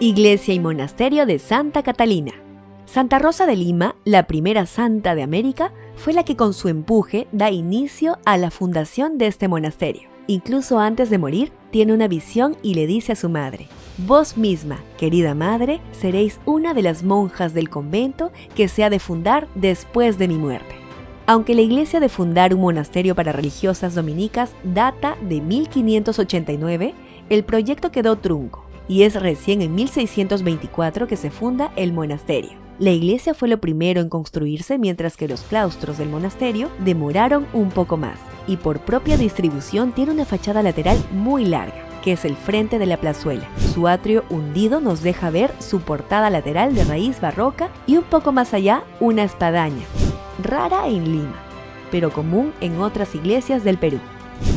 Iglesia y Monasterio de Santa Catalina. Santa Rosa de Lima, la primera santa de América, fue la que con su empuje da inicio a la fundación de este monasterio. Incluso antes de morir, tiene una visión y le dice a su madre, Vos misma, querida madre, seréis una de las monjas del convento que se ha de fundar después de mi muerte. Aunque la iglesia de fundar un monasterio para religiosas dominicas data de 1589, el proyecto quedó trunco y es recién en 1624 que se funda el monasterio. La iglesia fue lo primero en construirse mientras que los claustros del monasterio demoraron un poco más y por propia distribución tiene una fachada lateral muy larga, que es el frente de la plazuela. Su atrio hundido nos deja ver su portada lateral de raíz barroca y un poco más allá una espadaña, rara en Lima, pero común en otras iglesias del Perú.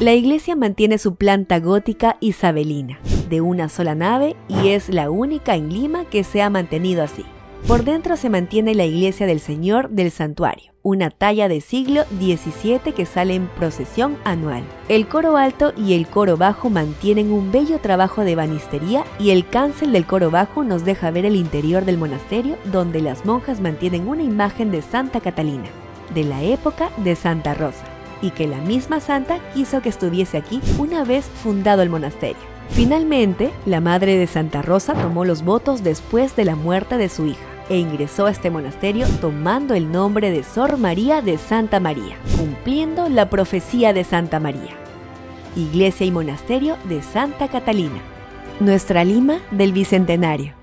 La iglesia mantiene su planta gótica isabelina, de una sola nave y es la única en Lima que se ha mantenido así. Por dentro se mantiene la iglesia del Señor del Santuario, una talla de siglo XVII que sale en procesión anual. El coro alto y el coro bajo mantienen un bello trabajo de banistería y el cancel del coro bajo nos deja ver el interior del monasterio donde las monjas mantienen una imagen de Santa Catalina, de la época de Santa Rosa, y que la misma santa quiso que estuviese aquí una vez fundado el monasterio. Finalmente, la madre de Santa Rosa tomó los votos después de la muerte de su hija e ingresó a este monasterio tomando el nombre de Sor María de Santa María, cumpliendo la profecía de Santa María. Iglesia y Monasterio de Santa Catalina. Nuestra Lima del Bicentenario.